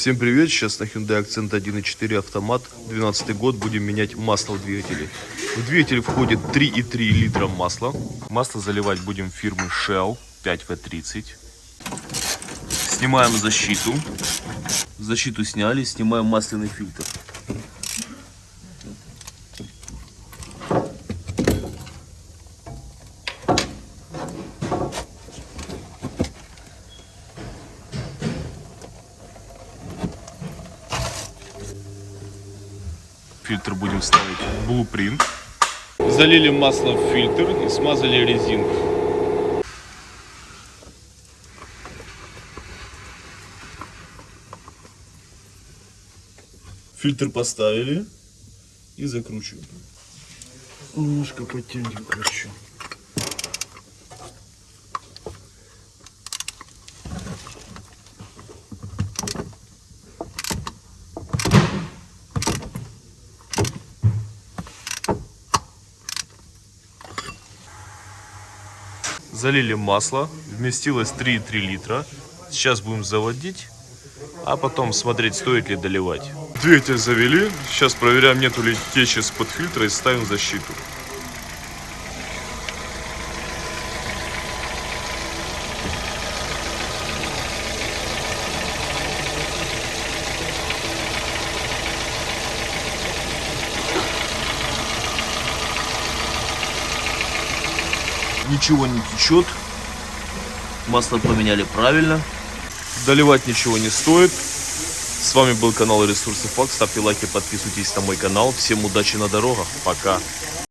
Всем привет, сейчас на Hyundai Accent 1.4 автомат, 12 год, будем менять масло в двигателе. В двигатель входит 3,3 литра масла. Масло заливать будем фирмы Shell 5V30. Снимаем защиту. Защиту сняли, снимаем масляный фильтр. Фильтр будем ставить Blueprint. Залили масло в фильтр и смазали резинку. Фильтр поставили и закручиваем. Немножко подтянем, короче. Залили масло, вместилось 3,3 литра. Сейчас будем заводить, а потом смотреть, стоит ли доливать. Двигатель завели, сейчас проверяем, нету ли течи с-под фильтра и ставим защиту. Ничего не течет. Масло поменяли правильно. Доливать ничего не стоит. С вами был канал Ресурсы Факт. Ставьте лайки, подписывайтесь на мой канал. Всем удачи на дорогах. Пока.